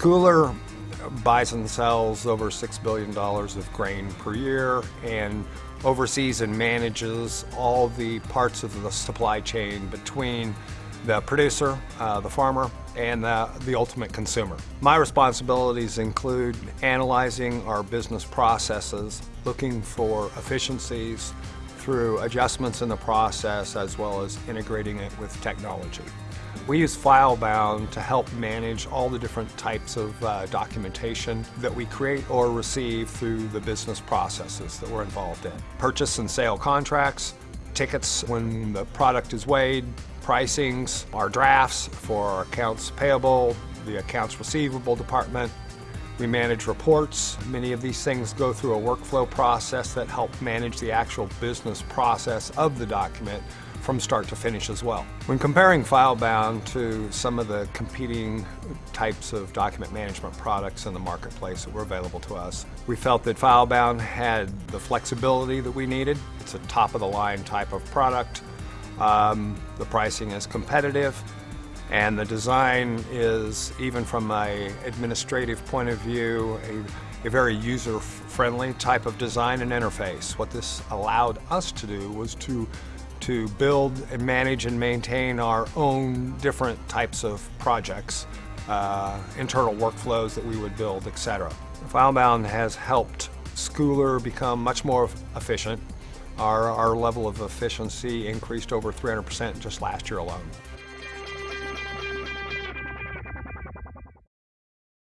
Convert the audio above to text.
Scoular buys and sells over $6 billion of grain per year and oversees and manages all the parts of the supply chain between the producer, uh, the farmer, and the, the ultimate consumer. My responsibilities include analyzing our business processes, looking for efficiencies through adjustments in the process as well as integrating it with technology. We use FileBound to help manage all the different types of uh, documentation that we create or receive through the business processes that we're involved in. Purchase and sale contracts, tickets when the product is weighed, pricings, our drafts for our accounts payable, the accounts receivable department. We manage reports. Many of these things go through a workflow process that help manage the actual business process of the document from start to finish as well. When comparing FileBound to some of the competing types of document management products in the marketplace that were available to us, we felt that FileBound had the flexibility that we needed. It's a top-of-the-line type of product. Um, the pricing is competitive and the design is, even from a administrative point of view, a, a very user-friendly type of design and interface. What this allowed us to do was to to build and manage and maintain our own different types of projects, uh, internal workflows that we would build, etc. FileBound has helped Scoular become much more efficient. Our, our level of efficiency increased over 300% just last year alone.